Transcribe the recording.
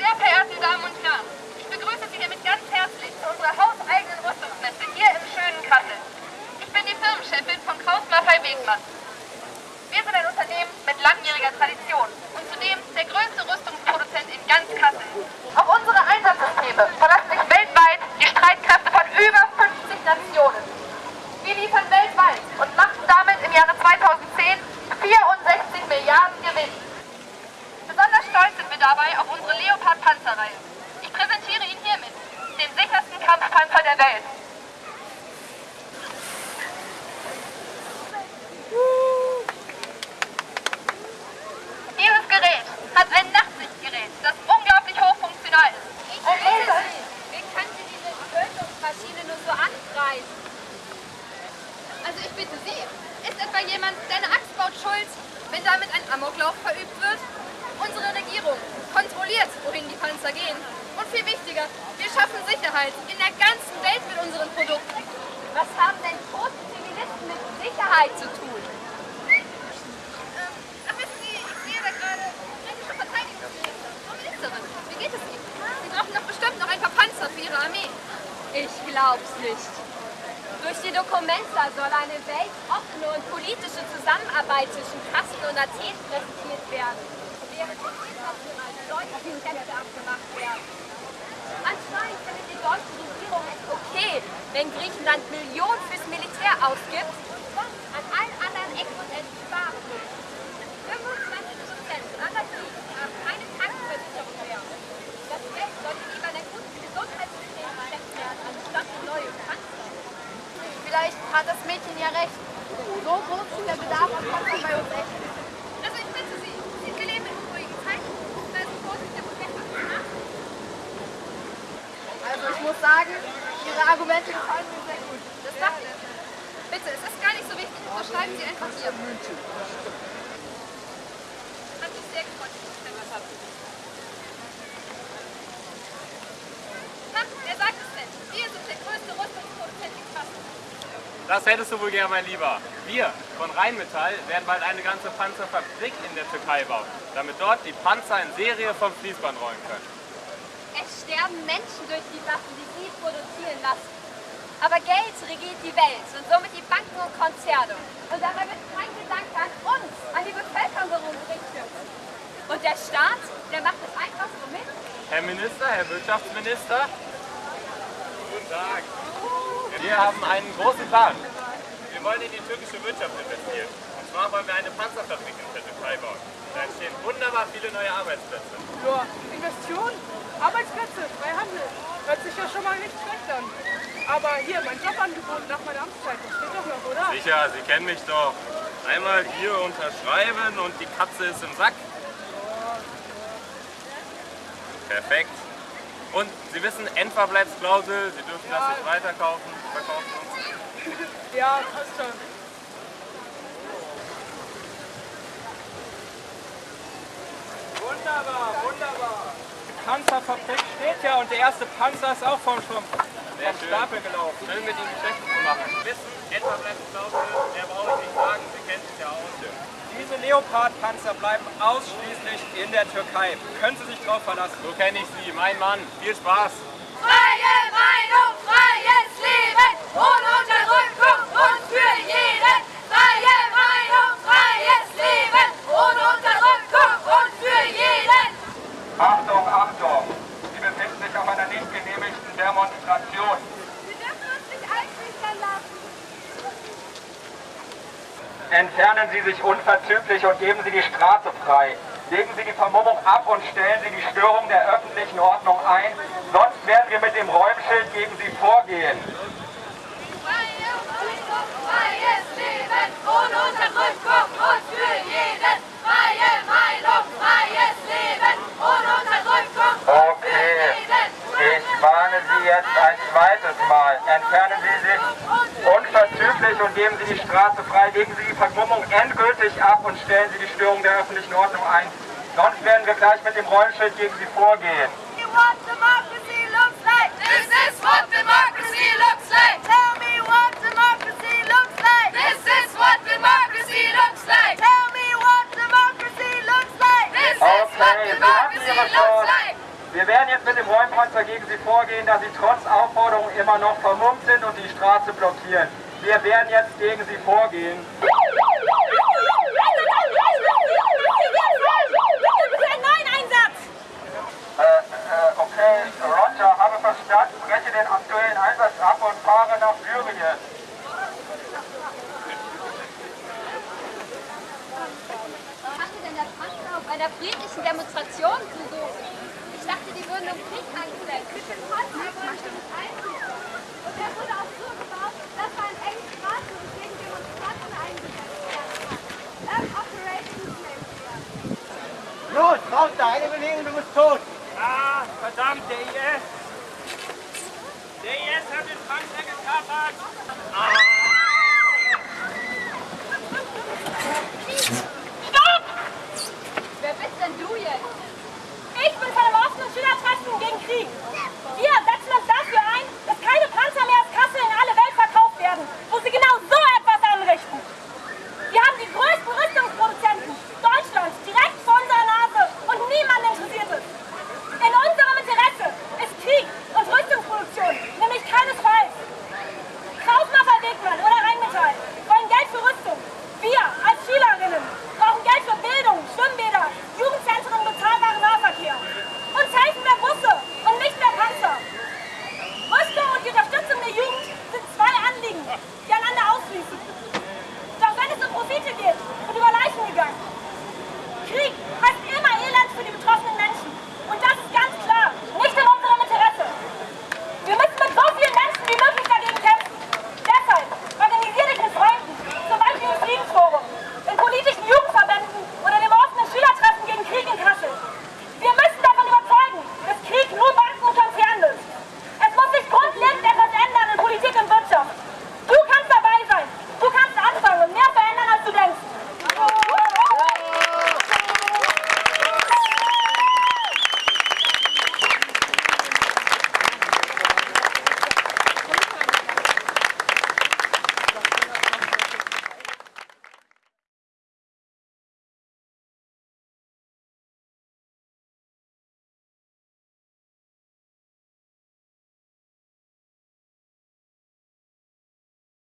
Sehr verehrte Damen und Herren, ich begrüße Sie hiermit ganz herzlich zu unserer hauseigenen Rüstungsmesse hier im schönen Kassel. Ich bin die Firmenchefin von Kraus Maffei Wegmann. Wir sind ein Unternehmen mit langjähriger Tradition und zudem der größte Rüstungsproduzent in ganz Kassel. Auf unsere Einsatzsysteme verlassen sich weltweit die Streitkräfte von über 50 Nationen. Wir liefern weltweit und machten damit im Jahre 2010 64 Milliarden Gewinn. Stolz sind wir dabei auf unsere Leopard-Panzerreihe. Ich präsentiere Ihnen hiermit den sichersten Kampfpanzer der Welt. Dieses Gerät hat ein Nachtsichtgerät, das unglaublich hochfunktional ist. Ein Laser. Wie kann sie diese Tötungsmaschine nur so anpreisen? Also ich bitte Sie, ist etwa jemand, der eine Axt baut, schuld, wenn damit ein Amoklauf verübt wird? Unsere Regierung kontrolliert, wohin die Panzer gehen. Und viel wichtiger, wir schaffen Sicherheit in der ganzen Welt mit unseren Produkten. Was haben denn tote Zivilisten mit Sicherheit zu tun? Ähm, ach, wissen Sie, ich sehe da gerade britische Verteidigungsminister. Frau Ministerin, wie geht es Ihnen? Sie brauchen doch bestimmt noch ein paar Panzer für Ihre Armee. Ich glaub's nicht. Durch die Dokumenta soll eine weltoffene und politische Zusammenarbeit zwischen Kassel und Athen präsentiert werden, wenn Griechenland Millionen fürs Militär ausgibt und an allen anderen Ecken und Enden sparen will. 25 Prozent aller Kriegen haben keine Krankenversicherung mehr. Das Geld sollte lieber in ein gutes Gesundheitssystem gesteckt werden, anstatt in neue Panzer. Vielleicht hat das Mädchen ja recht. So groß ist der Bedarf an Panzern bei uns echt. Also ich bitte Sie, wir leben in unruhigen Zeiten. Da ist Vorsicht der Protester. Also ich muss sagen, Ihre Argumente gefallen mir sehr gut. Das dachte ich. Bitte, es ist gar nicht so wichtig. Unterschreiben Sie einfach hier. Hat mich sehr gefreut, dass Sie das haben. Na, wer sagt es denn? Wir sind der größte Rüstungsproduzent in Kassel. Das hättest du wohl gern, mein Lieber. Wir von Rheinmetall werden bald eine ganze Panzerfabrik in der Türkei bauen, damit dort die Panzer in Serie vom Fließband rollen können. Sterben Menschen durch die Waffen, die sie produzieren lassen. Aber Geld regiert die Welt und somit die Banken und Konzerne. Und dabei wird kein Gedanke an uns, an die Bevölkerung gerichtet. Und der Staat, der macht es einfach so mit. Herr Minister, Herr Wirtschaftsminister. Guten Tag. Wir haben einen großen Plan. Wir wollen in die türkische Wirtschaft investieren. Und zwar wollen wir eine Panzerfabrik in der Türkei bauen. Da entstehen wunderbar viele neue Arbeitsplätze. Ja, Investitionen, Arbeitsplätze, Freihandel. Hört sich ja schon mal nicht schlecht an. Aber hier, mein Jobangebot nach meiner Amtszeit, das steht doch noch, oder? Sicher, Sie kennen mich doch. Einmal hier unterschreiben und die Katze ist im Sack. Perfekt. Und Sie wissen, Endverbleibsklausel, Sie dürfen das nicht weiterkaufen, verkaufen uns. Ja, passt schon. Wunderbar, wunderbar. Panzerfabrik steht ja und der erste Panzer ist auch vom, vom, vom. Stapel gelaufen. Schön mit Ihnen Geschäfte zu machen. Wissen, Endverbleibsklausel, mehr brauche ich nicht sagen, Sie kennen sich ja aus. Diese Leopard-Panzer bleiben ausschließlich in der Türkei. Können Sie sich drauf verlassen. So kenne ich Sie, mein Mann. Viel Spaß. Freie Meinung, freies Leben, ohne Unterdrückung und für jeden. Freie Meinung, freies Leben, ohne Unterdrückung und für jeden. Achtung, Achtung! Sie befinden sich auf einer nicht genehmigten Demonstration. Wir dürfen uns nicht einschüchtern lassen. Entfernen Sie sich unverzüglich und geben Sie die Straße frei. Legen Sie die Vermummung ab und stellen Sie die Störung der öffentlichen Ordnung ein, sonst werden wir mit dem Räumschild gegen Sie vorgehen. Freies Leben, ohne Unterdrückung und für jeden. Freie Meinung, freies Leben, ohne Unterdrückung und für Okay, jeden. ich warne Sie jetzt ein zweites Mal. Entfernen Sie unverzüglich und geben Sie die Straße frei. Legen Sie die Vermummung endgültig ab und stellen Sie die Störung der öffentlichen Ordnung ein. Sonst werden wir gleich mit dem Räumschild gegen Sie vorgehen. You what democracy looks like. This is what democracy looks like. Tell me what democracy looks like. This is what democracy looks like. Tell me what democracy looks like. This is what Okay, Sie hatten democracy Ihre looks Chance. like. Sie Panzer gegen sie vorgehen, da sie trotz Aufforderung immer noch vermummt sind und die Straße blockieren. Wir werden jetzt gegen sie vorgehen. Äh, äh, okay, Roger, habe verstanden, breche den aktuellen Einsatz ab und fahre nach Syrien. Was hatte denn der Panzer auf einer friedlichen Demonstration zu suchen? Ich dachte, die würden um Krieg angesetzt. Nicht. Und der wurde auch so gebaut, dass er an engen Straßen und gegen Demonstranten eingesetzt werden kann. Das Operations nennt ihr. Los, raus da, eine Bewegung, du bist tot. Ah, verdammt, der IS! Der IS hat den Panzer gekapert! Ah!